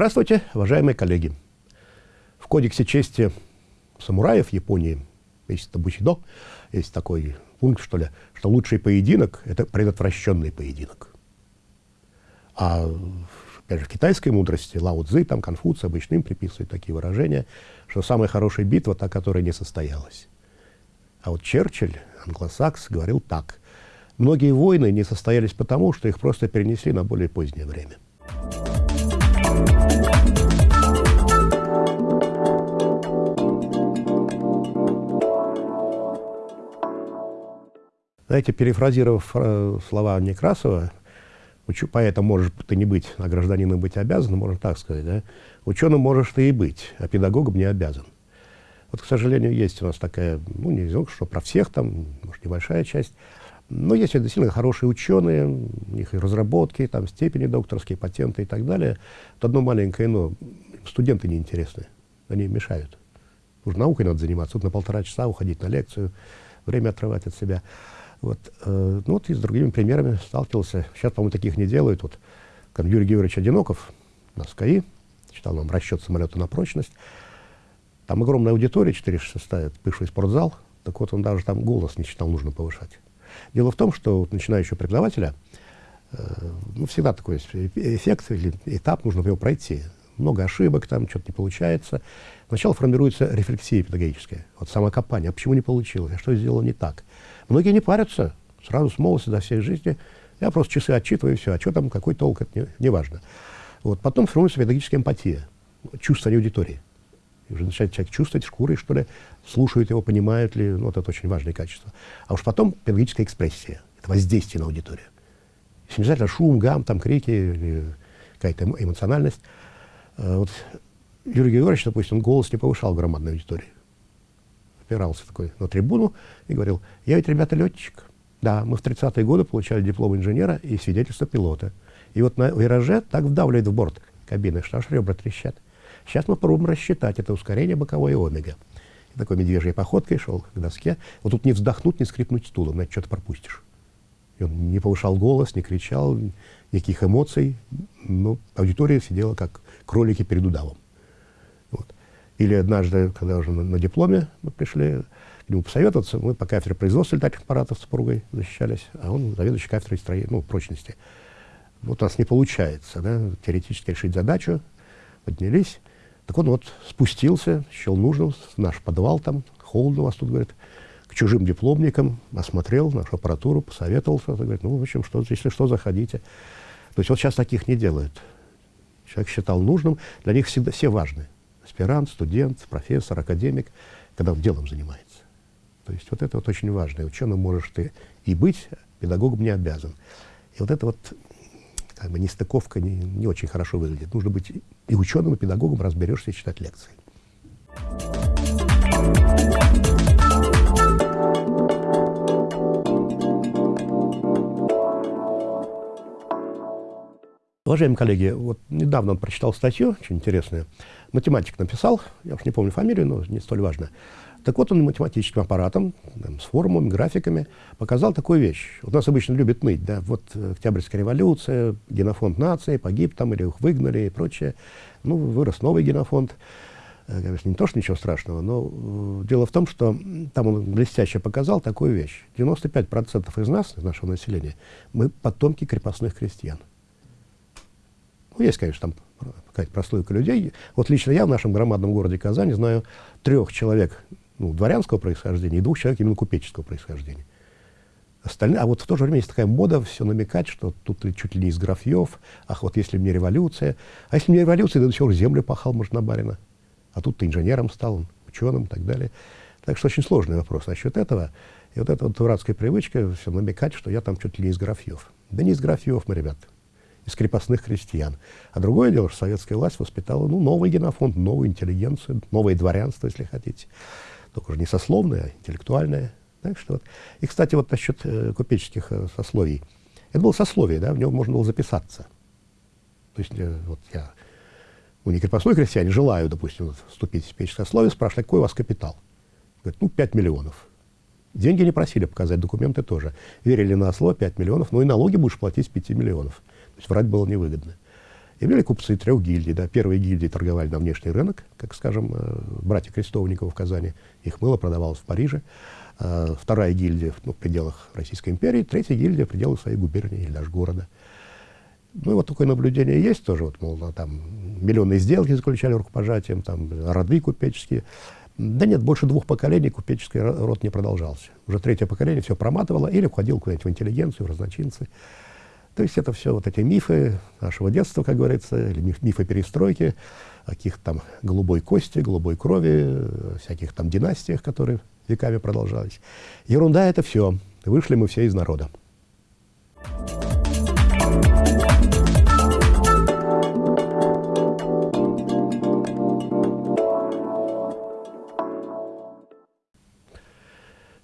Здравствуйте, уважаемые коллеги. В Кодексе чести самураев Японии, есть Табучидо, есть такой пункт, что ли, что лучший поединок – это предотвращенный поединок. А опять же, в китайской мудрости Лао Цзы, там Конфуция обычно им приписывают такие выражения, что самая хорошая битва – та, которая не состоялась. А вот Черчилль, англосакс, говорил так. Многие войны не состоялись потому, что их просто перенесли на более позднее время. Знаете, перефразировав э, слова Некрасова, учу, поэтому можешь ты не быть, а гражданином быть обязан, можно так сказать, да? Ученым можешь ты и быть, а педагогом не обязан. Вот, к сожалению, есть у нас такая, ну, не знаю, что про всех там, может, небольшая часть, но есть действительно хорошие ученые, у них и разработки, там, степени докторские, патенты и так далее. Вот одно маленькое но, студенты неинтересны, они мешают. Уже наукой надо заниматься, тут на полтора часа уходить на лекцию, время отрывать от себя. Вот, э, ну вот и с другими примерами сталкивался. Сейчас, по-моему, таких не делают. Вот, как Юрий Георгиевич Одиноков на СКАИ, читал нам расчет самолета на прочность. Там огромная аудитория, 406 бывший спортзал. Так вот, он даже там голос не считал нужно повышать. Дело в том, что вот, начинающего преподавателя, э, ну, всегда такой эффект или этап, нужно его пройти. Много ошибок, там что-то не получается. Сначала формируется рефлексия педагогическая, вот самокопание, а почему не получилось, а что сделал не так. Многие не парятся, сразу с молодости до всей жизни. Я просто часы отчитываю, и все. А что там, какой толк, это не, не важно. Вот. Потом формируется педагогическая эмпатия, чувство аудитории. И уже начинает человек чувствовать шкурой, что ли, слушают его, понимают ли. Ну, вот это очень важное качество. А уж потом педагогическая экспрессия. Это воздействие на аудиторию. Если не обязательно шум, гам, там крики, какая-то эмоциональность. А вот Юрий Георгиевич, допустим, голос не повышал громадной аудитории опирался такой на трибуну и говорил, я ведь, ребята, летчик. Да, мы в 30-е годы получали диплом инженера и свидетельство пилота. И вот на вираже так вдавливает в борт кабины, что аж ребра трещат. Сейчас мы пробуем рассчитать это ускорение боковой омега. И такой медвежьей походкой шел к доске. Вот тут не вздохнуть, не скрипнуть стулом, значит, что-то пропустишь. И он не повышал голос, не кричал, никаких эмоций. Но аудитория сидела как кролики перед удавом. Или однажды, когда уже на, на дипломе мы пришли к нему посоветоваться, мы по кафедре производства летательных аппаратов с супругой защищались, а он заведующий кафедрой строения, ну, прочности. Вот у нас не получается, да, теоретически решить задачу, поднялись. Так он вот спустился, счел нужным, наш подвал там, холодно у вас тут, говорит, к чужим дипломникам, осмотрел нашу аппаратуру, посоветовался, говорит, ну, в общем, что, если что, заходите. То есть вот сейчас таких не делают. Человек считал нужным, для них всегда все важны аспирант, студент, профессор, академик, когда он делом занимается. То есть вот это вот очень важно. Ученым можешь ты и быть, педагогом не обязан. И вот это вот как бы нестыковка не, не очень хорошо выглядит. Нужно быть и ученым, и педагогом, разберешься и читать лекции. Уважаемые коллеги, вот недавно он прочитал статью, очень интересную. Математик написал, я уж не помню фамилию, но не столь важно. Так вот он математическим аппаратом, там, с формулами, графиками показал такую вещь. Вот нас обычно любят ныть, да, вот Октябрьская революция, генофонд нации погиб там или их выгнали и прочее. Ну, вырос новый генофонд. Э, конечно, не то, что ничего страшного, но э, дело в том, что там он блестяще показал такую вещь. 95% из нас, из нашего населения, мы потомки крепостных крестьян. Ну, есть, конечно, там какая-то прослойка людей. Вот лично я в нашем громадном городе Казани знаю трех человек ну, дворянского происхождения и двух человек именно купеческого происхождения. Остальные, а вот в то же время есть такая мода все намекать, что тут чуть ли не из графьев, ах, вот если мне революция, а если мне революция, да до сих пор землю пахал, может, на барина, а тут ты инженером стал, ученым и так далее. Так что очень сложный вопрос насчет этого. И вот эта вот дурацкая привычка все намекать, что я там чуть ли не из графьев. Да не из графьев мы, ребята из крепостных крестьян. А другое дело, что советская власть воспитала ну, новый генофонд, новую интеллигенцию, новое дворянство, если хотите. Только уже не сословное, а интеллектуальное. Так что вот. И, кстати, вот насчет э, купеческих э, сословий. Это было сословие, да, в него можно было записаться. То есть э, вот я, ну, не крепостной крестьяне, желаю, допустим, вот, вступить в купеческое сословие, спрашивают, какой у вас капитал? Говорит, ну, 5 миллионов. Деньги не просили показать, документы тоже. Верили на слово 5 миллионов, но и налоги будешь платить с 5 миллионов есть врать было невыгодно. И были купцы трех гильдий. Да. Первые гильдии торговали на внешний рынок, как, скажем, э, братья Крестовникова в Казани. Их мыло продавалось в Париже. А, вторая гильдия ну, в пределах Российской империи. Третья гильдия в пределах своей губернии или даже города. Ну, вот такое наблюдение есть тоже. Вот, мол, там миллионные сделки заключали рукопожатием, там роды купеческие. Да нет, больше двух поколений купеческий род не продолжался. Уже третье поколение все проматывало или уходил куда-нибудь в интеллигенцию, в разночинцы. То есть это все вот эти мифы нашего детства, как говорится, или миф, мифы перестройки, о каких там голубой кости, голубой крови, всяких там династиях, которые веками продолжались. Ерунда это все. Вышли мы все из народа.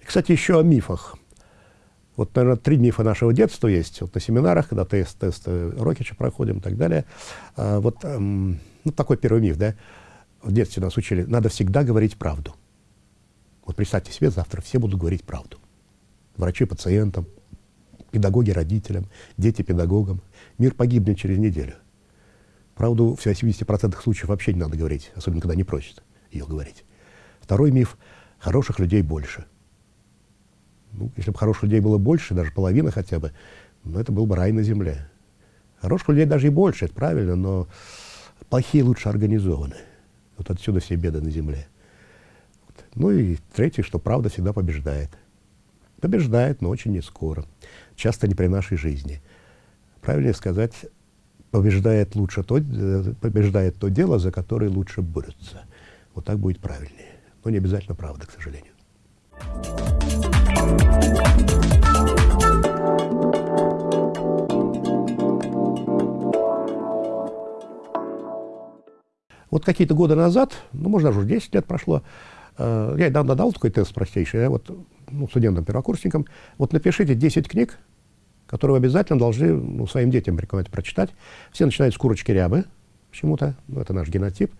Кстати, еще о мифах. Вот, наверное, три мифа нашего детства есть. Вот на семинарах, когда тест, тесты Рокича проходим и так далее. А, вот эм, ну, такой первый миф, да. В детстве нас учили, надо всегда говорить правду. Вот представьте себе, завтра все будут говорить правду. Врачи пациентам, педагоги родителям, дети педагогам. Мир погибнет через неделю. Правду в 70% случаев вообще не надо говорить, особенно когда не просят ее говорить. Второй миф – хороших людей больше – ну, если бы хороших людей было больше, даже половина хотя бы, ну, это был бы рай на земле. Хороших людей даже и больше, это правильно, но плохие лучше организованы. Вот отсюда все беды на земле. Вот. Ну и третье, что правда всегда побеждает. Побеждает, но очень не скоро. Часто не при нашей жизни. Правильнее сказать, побеждает лучше то, э, побеждает то дело, за которое лучше борются. Вот так будет правильнее. Но не обязательно правда, к сожалению. Вот какие-то годы назад, ну, может, даже уже 10 лет прошло, э, я недавно дал такой тест простейший, я вот, ну, студентам-первокурсникам, вот напишите 10 книг, которые вы обязательно должны ну, своим детям рекомендовать прочитать. Все начинают с курочки рябы, почему-то, ну, это наш генотип.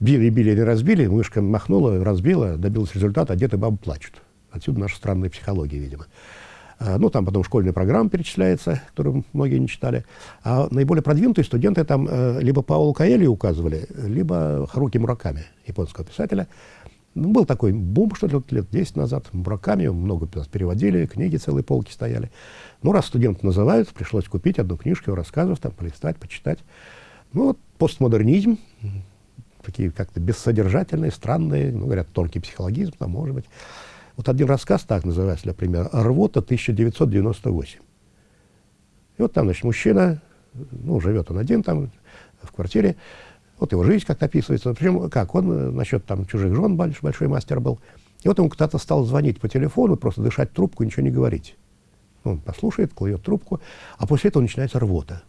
Били, били, не разбили, мышка махнула, разбила, добилась результата, а дети бабы плачут. Отсюда наша странная психология, видимо. А, ну, там потом школьная программа перечисляется, которую многие не читали. А наиболее продвинутые студенты там э, либо Паулу Каэли указывали, либо Харуки Мураками, японского писателя. Ну, был такой бум, что ли, лет 10 назад. Мураками много нас переводили, книги целые полки стояли. Ну, раз студенты называют, пришлось купить одну книжку его рассказов, там, полистать, почитать. Ну, вот постмодернизм, такие как-то бессодержательные, странные, ну, говорят, тонкий психологизм, там, может быть. Вот один рассказ, так называется, для примера, «Рвота 1998». И вот там, значит, мужчина, ну, живет он один там в квартире, вот его жизнь как-то описывается. Причем, как, он э, насчет там чужих жен большой, большой мастер был. И вот ему кто-то стал звонить по телефону, просто дышать трубку, ничего не говорить. Он послушает, клюет трубку, а после этого начинается рвота.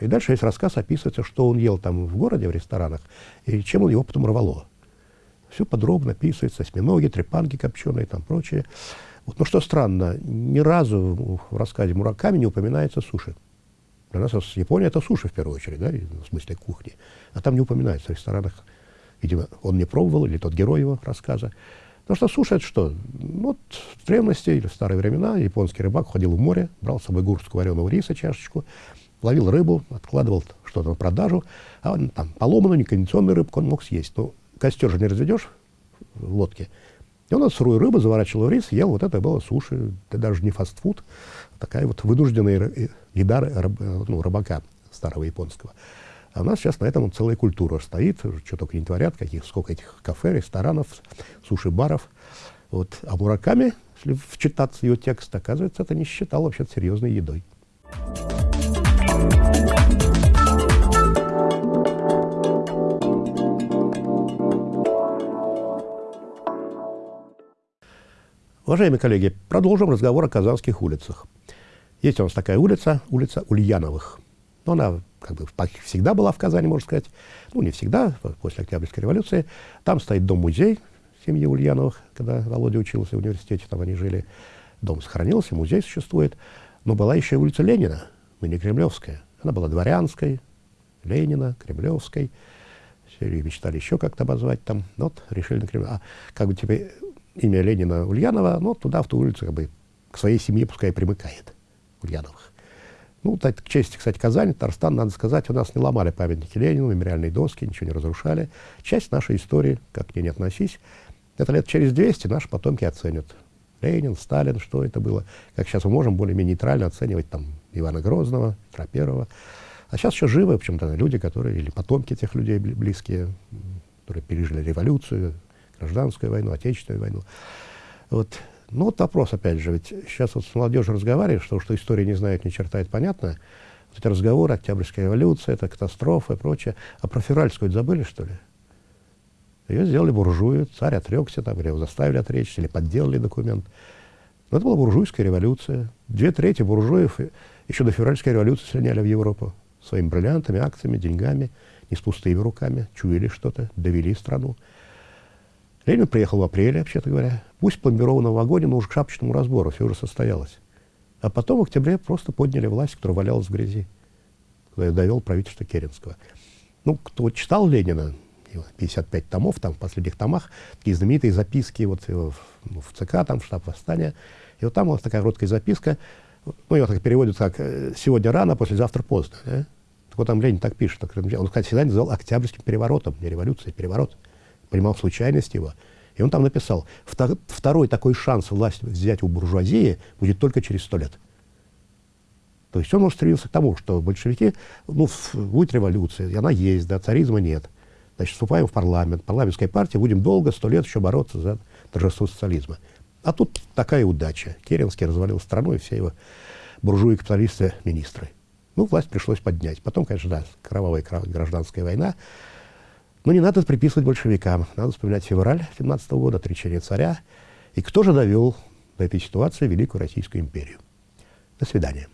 И дальше есть рассказ, описывается, что он ел там в городе, в ресторанах, и чем он его потом рвало. Все подробно описывается, осьминоги, трепанги копченые, там прочее. Вот, но что странно, ни разу в рассказе Мураками не упоминается суши. Для нас Япония это суши в первую очередь, да, в смысле кухни. А там не упоминается в ресторанах. Видимо, он не пробовал, или тот герой его рассказа. Потому что суши это что? Ну, вот в древности или в старые времена японский рыбак ходил в море, брал с собой горстку вареного риса, чашечку, ловил рыбу, откладывал что-то на продажу, а он, там поломанную, некондиционную рыбку он мог съесть. Но костер же не разведешь в лодке. И он сырую рыбу заворачивал в рис, ел, вот это было суши, это даже не фастфуд, а такая вот вынужденная еда рыб, ну, рыбака старого японского. А у нас сейчас на этом целая культура стоит, что только не творят, каких, сколько этих кафе, ресторанов, суши-баров. Вот. А Мураками, если вчитаться его текст, оказывается, это не считал вообще серьезной едой. Уважаемые коллеги, продолжим разговор о казанских улицах. Есть у нас такая улица, улица Ульяновых. Но она как бы всегда была в Казани, можно сказать. Ну, не всегда, после Октябрьской революции. Там стоит дом-музей семьи Ульяновых, когда Володя учился в университете, там они жили. Дом сохранился, музей существует. Но была еще и улица Ленина, ныне Кремлевская. Она была дворянской, Ленина, Кремлевской. Все мечтали еще как-то обозвать там. Вот, решили на Кремль. А как бы теперь имя Ленина Ульянова, ну, туда, в ту улицу, как бы, к своей семье пускай примыкает Ульяновых. Ну, к чести, кстати, Казани, Татарстан, надо сказать, у нас не ломали памятники Ленину, мемориальные доски, ничего не разрушали. Часть нашей истории, как к ней не относись, это лет через 200 наши потомки оценят. Ленин, Сталин, что это было. Как сейчас мы можем более-менее нейтрально оценивать там Ивана Грозного, Петра Первого. А сейчас еще живы, в общем-то, люди, которые, или потомки тех людей близкие, которые пережили революцию, гражданскую войну, отечественную войну. Вот. Ну вот вопрос, опять же, ведь сейчас вот с молодежью разговариваешь, что, что история не знает ни черта, это понятно. Вот эти разговоры, Октябрьская революция, это катастрофа и прочее. А про февральскую забыли, что ли? Ее сделали буржуи, царь отрекся, там, или его заставили отречься, или подделали документ. Но это была буржуйская революция. Две трети буржуев еще до февральской революции слиняли в Европу своими бриллиантами, акциями, деньгами, не с пустыми руками, чуяли что-то, довели страну. Ленин приехал в апреле, вообще-то говоря. Пусть пломбированно в вагоне, но уже к шапочному разбору все уже состоялось. А потом в октябре просто подняли власть, которая валялась в грязи, когда довел правительство Керенского. Ну, кто читал Ленина, 55 томов, там в последних томах, такие знаменитые записки вот в, ну, в ЦК, там, в штаб восстания. И вот там вот такая короткая записка, ну, ее так переводят как э, «сегодня рано, послезавтра поздно». Да? Так вот там Ленин так пишет. Так, он, кстати, всегда называл октябрьским переворотом, не революцией, а переворот. Понимал случайность его. И он там написал, второй такой шанс власть взять у буржуазии будет только через сто лет. То есть он стремился к тому, что большевики, ну, будет революция, и она есть, да, царизма нет. Значит, вступаем в парламент, парламентской партии, будем долго, сто лет еще бороться за торжество социализма. А тут такая удача. Керенский развалил страну, и все его буржуи, капиталисты, министры. Ну, власть пришлось поднять. Потом, конечно, да, кровавая гражданская война. Но не надо приписывать большевикам. Надо вспоминать февраль 17 года, отречение царя. И кто же довел до этой ситуации Великую Российскую империю? До свидания.